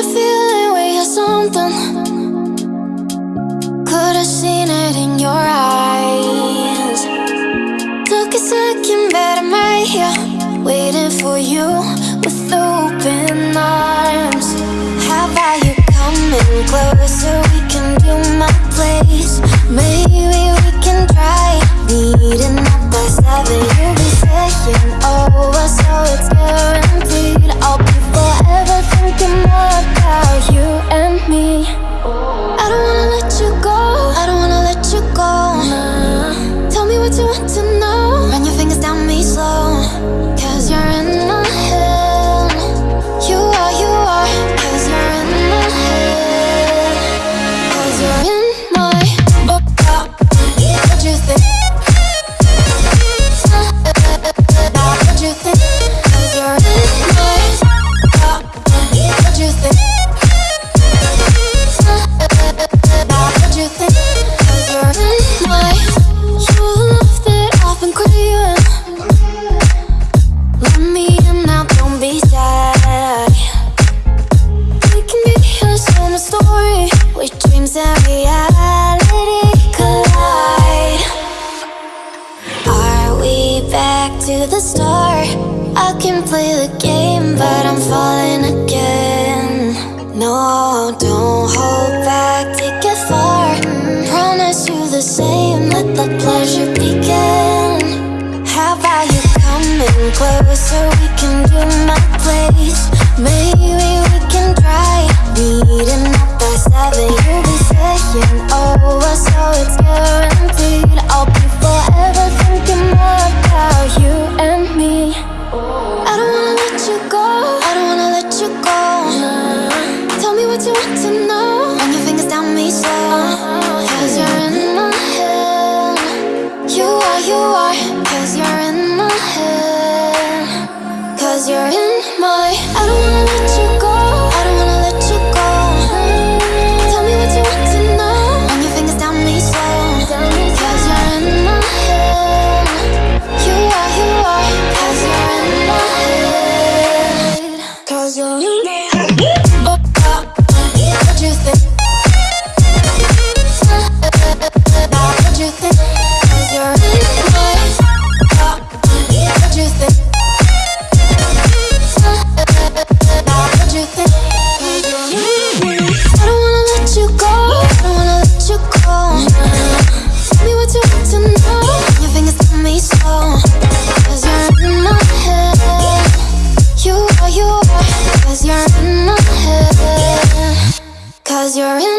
a feeling we had something. Could have seen it in your eyes. Took a second, but I'm right here, waiting for you with open eyes. to the star I can play the game, but I'm falling again. No, don't hold back, take it far. Promise you the same, let the pleasure begin. How about you coming so we can do my place. Maybe we can try. Meeting up by seven, you'll be saying what you want to know. Run your fingers down me slow. Cause you're in